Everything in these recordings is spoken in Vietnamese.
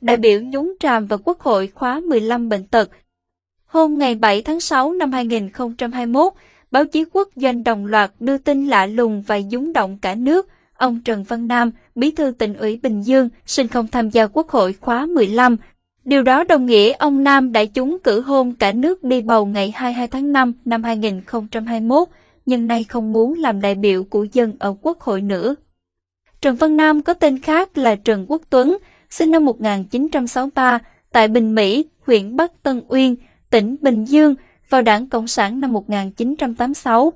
đại biểu nhúng tràm vào Quốc hội khóa 15 bệnh tật. Hôm ngày 7 tháng 6 năm 2021, báo chí quốc doanh đồng loạt đưa tin lạ lùng và dúng động cả nước. Ông Trần Văn Nam, bí thư tỉnh ủy Bình Dương, xin không tham gia Quốc hội khóa 15. Điều đó đồng nghĩa ông Nam đã trúng cử hôn cả nước đi bầu ngày 22 tháng 5 năm 2021, nhưng nay không muốn làm đại biểu của dân ở Quốc hội nữa. Trần Văn Nam có tên khác là Trần Quốc Tuấn, sinh năm 1963 tại Bình Mỹ, huyện Bắc Tân Uyên, tỉnh Bình Dương, vào Đảng Cộng sản năm 1986.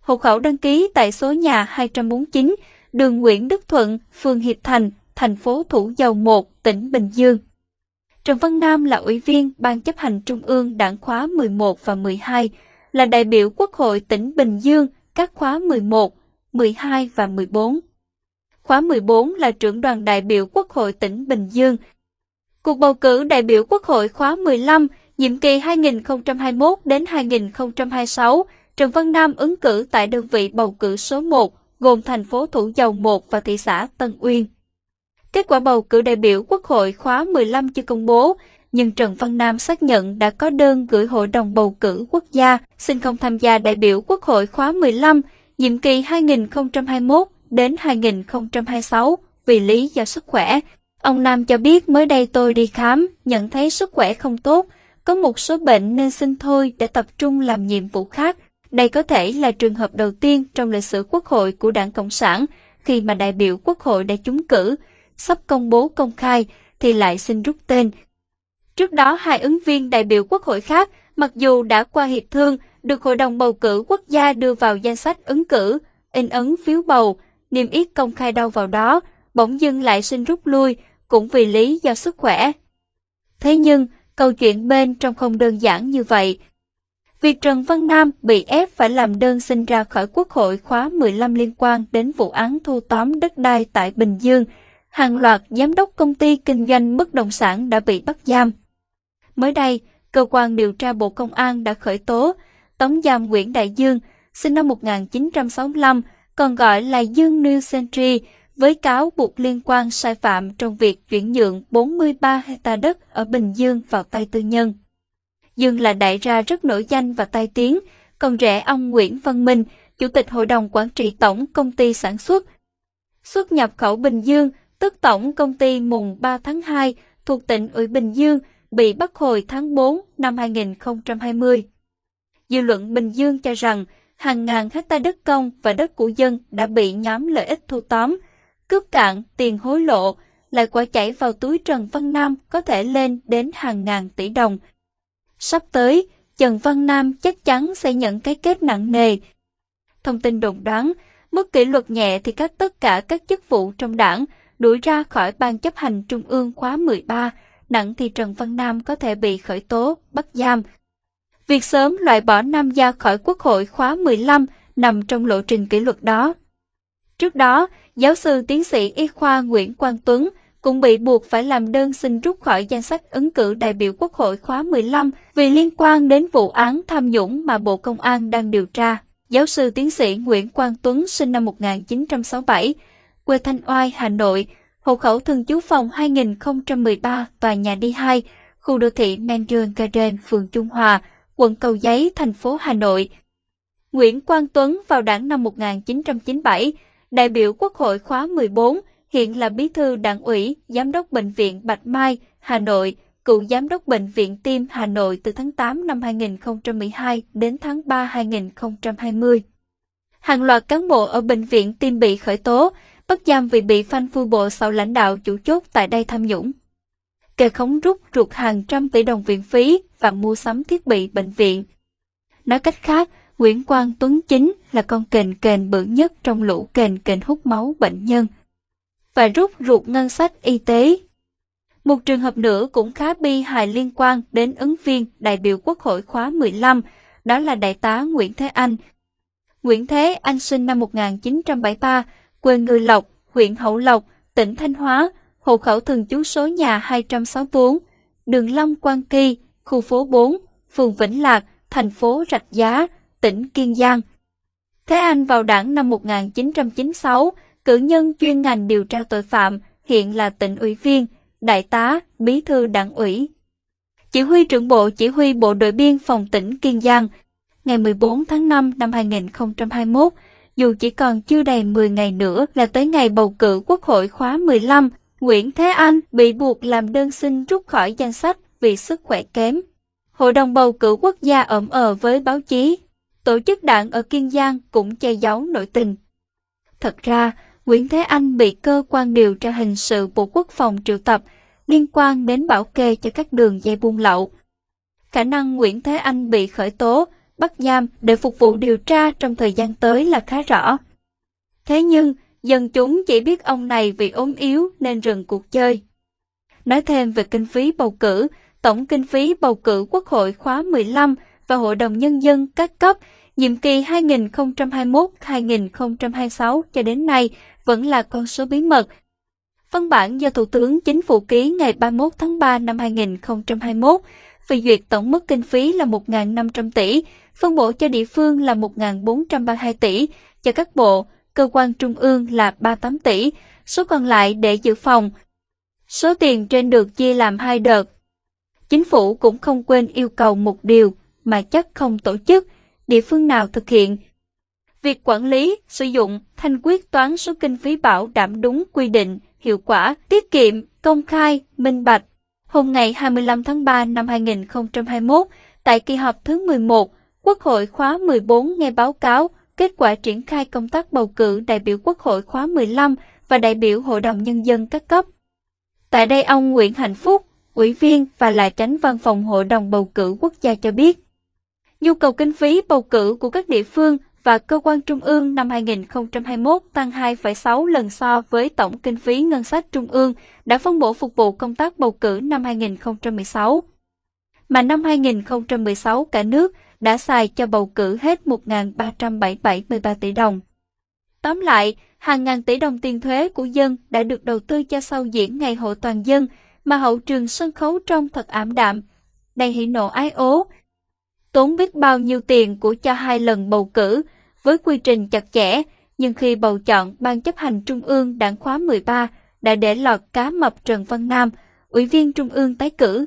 Hộ khẩu đăng ký tại số nhà 249, đường Nguyễn Đức Thuận, phường Hiệp Thành, thành phố Thủ Dầu Một, tỉnh Bình Dương. Trần Văn Nam là ủy viên Ban chấp hành Trung ương Đảng khóa 11 và 12, là đại biểu Quốc hội tỉnh Bình Dương các khóa 11, 12 và 14. Khóa 14 là trưởng đoàn đại biểu Quốc hội tỉnh Bình Dương. Cuộc bầu cử đại biểu Quốc hội khóa 15, nhiệm kỳ 2021 đến 2026, Trần Văn Nam ứng cử tại đơn vị bầu cử số 1, gồm thành phố Thủ Dầu Một và thị xã Tân Uyên. Kết quả bầu cử đại biểu Quốc hội khóa 15 chưa công bố, nhưng Trần Văn Nam xác nhận đã có đơn gửi Hội đồng bầu cử quốc gia xin không tham gia đại biểu Quốc hội khóa 15, nhiệm kỳ 2021 đến 2026 vì lý do sức khỏe. Ông Nam cho biết mới đây tôi đi khám, nhận thấy sức khỏe không tốt, có một số bệnh nên xin thôi để tập trung làm nhiệm vụ khác. Đây có thể là trường hợp đầu tiên trong lịch sử quốc hội của Đảng Cộng sản khi mà đại biểu quốc hội đã trúng cử, sắp công bố công khai thì lại xin rút tên. Trước đó hai ứng viên đại biểu quốc hội khác, mặc dù đã qua hiệp thương, được Hội đồng bầu cử quốc gia đưa vào danh sách ứng cử, in ấn phiếu bầu, niêm yết công khai đâu vào đó, bỗng dưng lại xin rút lui, cũng vì lý do sức khỏe. Thế nhưng, câu chuyện bên trong không đơn giản như vậy. Việc Trần Văn Nam bị ép phải làm đơn xin ra khỏi Quốc hội khóa 15 liên quan đến vụ án thu tóm đất đai tại Bình Dương, hàng loạt giám đốc công ty kinh doanh bất động sản đã bị bắt giam. Mới đây, cơ quan điều tra Bộ Công an đã khởi tố tống giam Nguyễn Đại Dương, sinh năm 1965, còn gọi là Dương New Century, với cáo buộc liên quan sai phạm trong việc chuyển nhượng 43 hecta đất ở Bình Dương vào tay tư nhân. Dương là đại gia rất nổi danh và tai tiếng, còn rẻ ông Nguyễn Văn Minh, Chủ tịch Hội đồng Quản trị Tổng Công ty Sản xuất. Xuất nhập khẩu Bình Dương, tức Tổng Công ty mùng 3 tháng 2 thuộc tỉnh ủy Bình Dương, bị bắt hồi tháng 4 năm 2020. Dư luận Bình Dương cho rằng hàng ngàn hecta đất công và đất của dân đã bị nhóm lợi ích thu tóm, cướp cạn tiền hối lộ, lại quả chảy vào túi Trần Văn Nam có thể lên đến hàng ngàn tỷ đồng. Sắp tới, Trần Văn Nam chắc chắn sẽ nhận cái kết nặng nề. Thông tin đồn đoán, mức kỷ luật nhẹ thì các tất cả các chức vụ trong đảng đuổi ra khỏi Ban chấp hành Trung ương khóa 13, nặng thì Trần Văn Nam có thể bị khởi tố, bắt giam. Việc sớm loại bỏ Nam gia khỏi Quốc hội khóa 15 nằm trong lộ trình kỷ luật đó. Trước đó, giáo sư tiến sĩ y khoa Nguyễn Quang Tuấn cũng bị buộc phải làm đơn xin rút khỏi danh sách ứng cử đại biểu Quốc hội khóa 15 vì liên quan đến vụ án tham nhũng mà Bộ Công an đang điều tra. Giáo sư tiến sĩ Nguyễn Quang Tuấn sinh năm 1967, quê Thanh Oai, Hà Nội, hộ khẩu thường trú phòng 2013, tòa nhà D2, khu đô thị Mandarin Garden, phường Trung Hòa, quận Cầu Giấy, thành phố Hà Nội. Nguyễn Quang Tuấn vào đảng năm 1997, đại biểu Quốc hội khóa 14, hiện là bí thư đảng ủy, giám đốc bệnh viện Bạch Mai, Hà Nội, cựu giám đốc bệnh viện Tim Hà Nội từ tháng 8 năm 2012 đến tháng 3 2020. Hàng loạt cán bộ ở bệnh viện Tim bị khởi tố, bắt giam vì bị phanh phu bộ sau lãnh đạo chủ chốt tại đây tham nhũng. Kê khống rút ruột hàng trăm tỷ đồng viện phí và mua sắm thiết bị bệnh viện. Nói cách khác, Nguyễn Quang Tuấn Chính là con kền kền bự nhất trong lũ kền kền hút máu bệnh nhân và rút ruột ngân sách y tế. Một trường hợp nữa cũng khá bi hài liên quan đến ứng viên đại biểu Quốc hội khóa 15, đó là Đại tá Nguyễn Thế Anh. Nguyễn Thế Anh sinh năm 1973, quê người Lộc, huyện Hậu Lộc, tỉnh Thanh Hóa, hộ khẩu thường trú số nhà 264, đường Long Quang Kỳ, khu phố 4, phường Vĩnh Lạc, thành phố Rạch Giá, tỉnh Kiên Giang. Thế Anh vào đảng năm 1996, cử nhân chuyên ngành điều tra tội phạm, hiện là tỉnh ủy viên, đại tá, bí thư đảng ủy. Chỉ huy trưởng bộ chỉ huy bộ đội biên phòng tỉnh Kiên Giang, ngày 14 tháng 5 năm 2021, dù chỉ còn chưa đầy 10 ngày nữa là tới ngày bầu cử Quốc hội khóa 15, Nguyễn Thế Anh bị buộc làm đơn xin rút khỏi danh sách vì sức khỏe kém. Hội đồng bầu cử quốc gia ẩm ờ với báo chí. Tổ chức đảng ở Kiên Giang cũng che giấu nội tình. Thật ra, Nguyễn Thế Anh bị cơ quan điều tra hình sự Bộ Quốc phòng triệu tập liên quan đến bảo kê cho các đường dây buôn lậu. Khả năng Nguyễn Thế Anh bị khởi tố, bắt giam để phục vụ điều tra trong thời gian tới là khá rõ. Thế nhưng, dân chúng chỉ biết ông này vì ốm yếu nên dừng cuộc chơi. Nói thêm về kinh phí bầu cử, tổng kinh phí bầu cử Quốc hội khóa 15 và Hội đồng Nhân dân các cấp nhiệm kỳ 2021-2026 cho đến nay vẫn là con số bí mật. Văn bản do Thủ tướng Chính phủ ký ngày 31 tháng 3 năm 2021 phê duyệt tổng mức kinh phí là 1.500 tỷ, phân bổ cho địa phương là 1.432 tỷ, cho các bộ, cơ quan trung ương là 38 tỷ, số còn lại để dự phòng. Số tiền trên được chia làm hai đợt. Chính phủ cũng không quên yêu cầu một điều mà chắc không tổ chức, địa phương nào thực hiện. Việc quản lý, sử dụng, thanh quyết toán số kinh phí bảo đảm đúng quy định, hiệu quả, tiết kiệm, công khai, minh bạch. Hôm ngày 25 tháng 3 năm 2021, tại kỳ họp thứ 11, Quốc hội khóa 14 nghe báo cáo kết quả triển khai công tác bầu cử đại biểu Quốc hội khóa 15 và đại biểu Hội đồng Nhân dân các cấp. Tại đây ông Nguyễn Hạnh Phúc, ủy viên và là tránh văn phòng Hội đồng bầu cử quốc gia cho biết, nhu cầu kinh phí bầu cử của các địa phương và cơ quan trung ương năm 2021 tăng 2,6 lần so với tổng kinh phí ngân sách trung ương đã phân bổ phục vụ công tác bầu cử năm 2016. Mà năm 2016 cả nước đã xài cho bầu cử hết 1.373 tỷ đồng. Tóm lại, hàng ngàn tỷ đồng tiền thuế của dân đã được đầu tư cho sau diễn ngày hội toàn dân, mà hậu trường sân khấu trông thật ảm đạm, đầy hỉ nộ ái ố. Tốn biết bao nhiêu tiền của cho hai lần bầu cử, với quy trình chặt chẽ, nhưng khi bầu chọn Ban chấp hành Trung ương đảng khóa 13 đã để lọt cá mập Trần Văn Nam, Ủy viên Trung ương tái cử.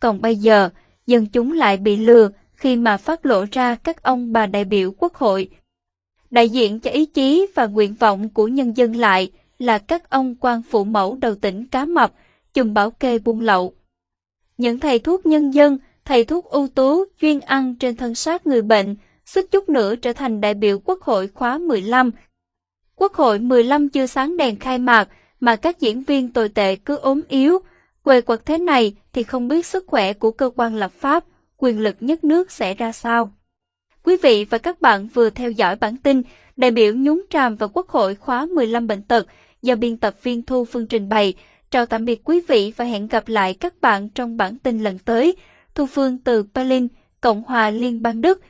Còn bây giờ, dân chúng lại bị lừa khi mà phát lộ ra các ông bà đại biểu quốc hội. Đại diện cho ý chí và nguyện vọng của nhân dân lại là các ông quan phụ mẫu đầu tỉnh Cá Mập, chùm bảo kê buôn lậu. Những thầy thuốc nhân dân, thầy thuốc ưu tú, chuyên ăn trên thân xác người bệnh, suýt chút nữa trở thành đại biểu Quốc hội khóa 15. Quốc hội 15 chưa sáng đèn khai mạc, mà các diễn viên tồi tệ cứ ốm yếu. Quê quật thế này thì không biết sức khỏe của cơ quan lập pháp, quyền lực nhất nước sẽ ra sao. Quý vị và các bạn vừa theo dõi bản tin đại biểu nhúng tràm vào Quốc hội khóa 15 bệnh tật do biên tập viên Thu Phương trình bày. Chào tạm biệt quý vị và hẹn gặp lại các bạn trong bản tin lần tới. Thu Phương từ Berlin, Cộng hòa Liên bang Đức.